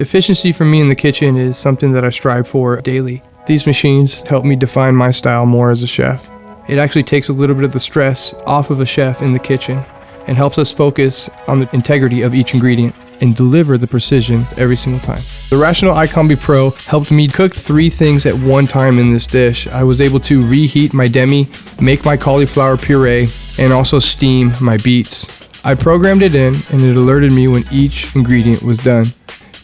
Efficiency for me in the kitchen is something that I strive for daily. These machines help me define my style more as a chef. It actually takes a little bit of the stress off of a chef in the kitchen and helps us focus on the integrity of each ingredient and deliver the precision every single time. The Rational iCombi Pro helped me cook three things at one time in this dish. I was able to reheat my demi, make my cauliflower puree, and also steam my beets. I programmed it in and it alerted me when each ingredient was done.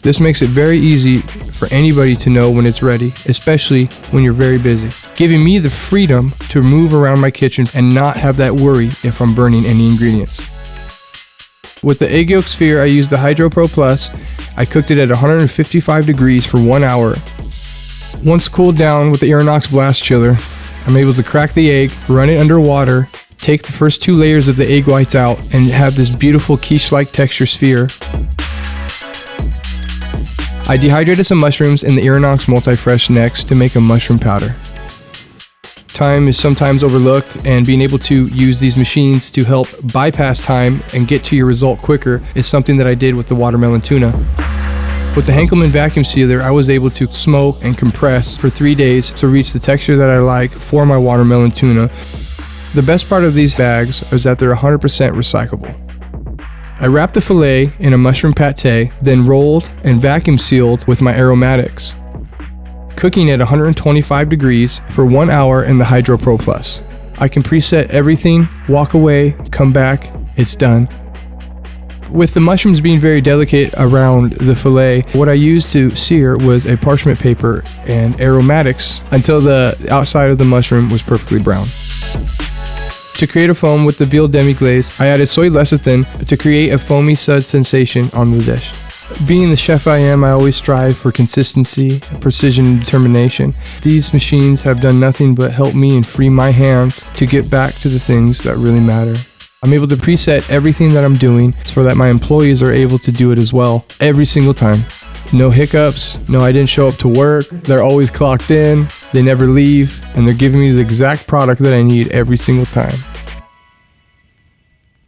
This makes it very easy for anybody to know when it's ready, especially when you're very busy, giving me the freedom to move around my kitchen and not have that worry if I'm burning any ingredients. With the egg yolk sphere, I used the Hydro Pro Plus. I cooked it at 155 degrees for one hour. Once cooled down with the Irinox Blast Chiller, I'm able to crack the egg, run it under water, take the first two layers of the egg whites out, and have this beautiful quiche-like texture sphere. I dehydrated some mushrooms in the Irinox Multi-Fresh next to make a mushroom powder. Time is sometimes overlooked, and being able to use these machines to help bypass time and get to your result quicker is something that I did with the watermelon tuna. With the Henkelman vacuum sealer, I was able to smoke and compress for three days to reach the texture that I like for my watermelon tuna. The best part of these bags is that they're 100% recyclable. I wrapped the filet in a mushroom pate, then rolled and vacuum sealed with my aromatics cooking at 125 degrees for one hour in the Hydro Pro Plus. I can preset everything, walk away, come back, it's done. With the mushrooms being very delicate around the filet, what I used to sear was a parchment paper and aromatics until the outside of the mushroom was perfectly brown. To create a foam with the veal demi glaze, I added soy lecithin to create a foamy sud sensation on the dish. Being the chef I am, I always strive for consistency, precision, and determination. These machines have done nothing but help me and free my hands to get back to the things that really matter. I'm able to preset everything that I'm doing so that my employees are able to do it as well every single time. No hiccups, no I didn't show up to work, they're always clocked in, they never leave, and they're giving me the exact product that I need every single time.